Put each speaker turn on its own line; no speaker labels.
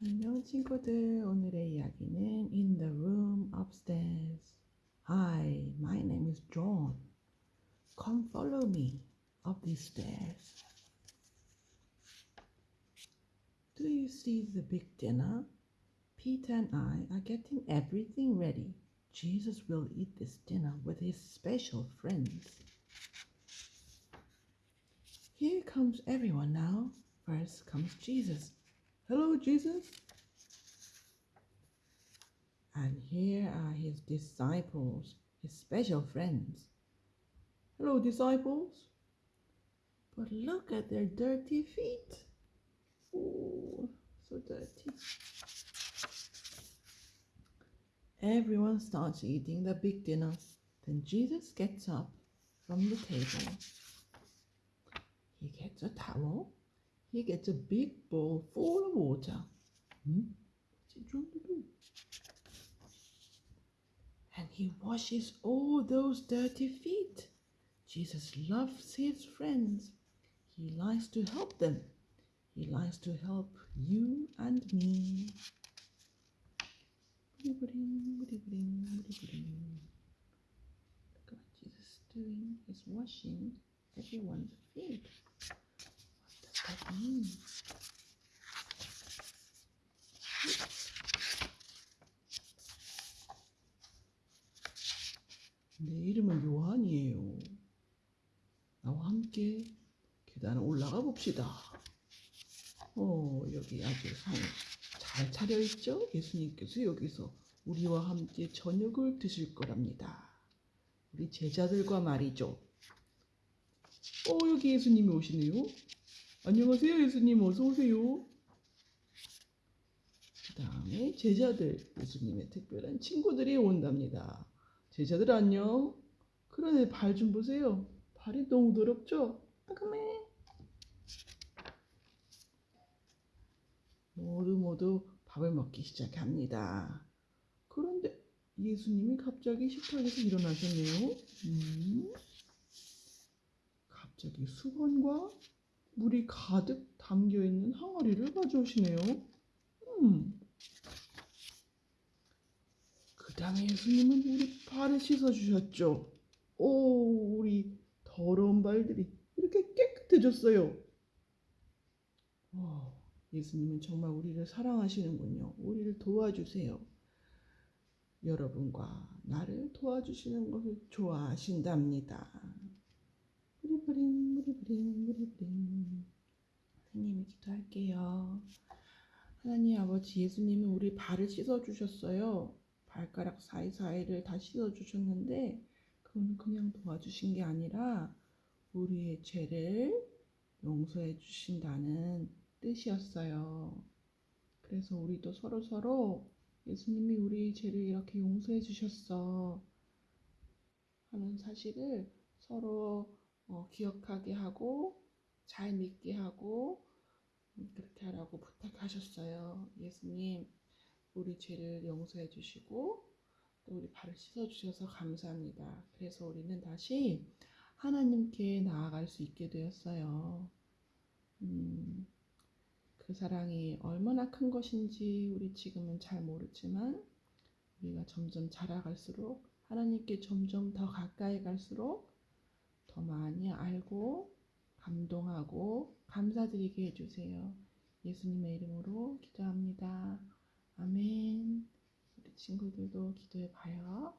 안녕 친구들. 오늘의 이야기는 In the Room Upstairs. Hi, my name is John. Come follow me up these stairs. Do you see the big dinner? Peter and I are getting everything ready. Jesus will eat this dinner with his special friends. Here comes everyone now. First comes Jesus. Hello, Jesus. And here are his disciples, his special friends. Hello, disciples. But look at their dirty feet. Oh, so dirty. Everyone starts eating the big dinner. Then Jesus gets up from the table. He gets a towel he gets a big bowl full of water. Hmm? What's he trying to do? And he washes all those dirty feet. Jesus loves his friends. He likes to help them. He likes to help you and me. Look at what Jesus is doing. He's washing everyone's feet. Mean? 내 이름은 요한이에요. 나와 함께 계단을 올라가 봅시다. 어, 여기 아주 상 잘 차려 있죠? 예수님께서 여기서 우리와 함께 저녁을 드실 거랍니다. 우리 제자들과 말이죠. 어, 여기 예수님이 오시네요. 안녕하세요, 예수님. 어서 오세요. 그 다음에 제자들, 예수님의 특별한 친구들이 온답니다. 제자들 안녕. 그러네, 발 좀 보세요. 발이 너무 더럽죠? 아그매. 모두 모두 밥을 먹기 시작합니다. 그런데 예수님이 갑자기 식탁에서 일어나셨네요. 음? 갑자기 수건과 물이 가득 담겨 있는 항아리를 가져오시네요. 음. 그 다음에 예수님은 우리 발을 씻어 주셨죠. 오, 우리 더러운 발들이 이렇게 깨끗해졌어요. 와, 예수님은 정말 우리를 사랑하시는군요. 우리를 도와주세요. 여러분과 나를 도와주시는 것을 좋아하신답니다. 무리부링 무리부링 무리부링 하나님이 기도할게요. 하나님 아버지 예수님은 우리 발을 씻어 주셨어요. 발가락 사이사이를 다 씻어 주셨는데 그건 그냥 도와주신 게 아니라 우리의 죄를 용서해 주신다는 뜻이었어요. 그래서 우리도 서로 서로 예수님이 우리 죄를 이렇게 용서해 주셨어 하는 사실을 서로 어, 기억하게 하고 잘 믿게 하고 그렇게 하라고 부탁하셨어요. 예수님, 우리 죄를 용서해 주시고 또 우리 발을 씻어 주셔서 감사합니다. 그래서 우리는 다시 하나님께 나아갈 수 있게 되었어요. 음, 그 사랑이 얼마나 큰 것인지 우리 지금은 잘 모르지만 우리가 점점 자라갈수록 하나님께 점점 더 가까이 갈수록 더 많이 알고 감동하고 감사드리게 해주세요. 예수님의 이름으로 기도합니다. 아멘. 우리 친구들도 기도해 봐요.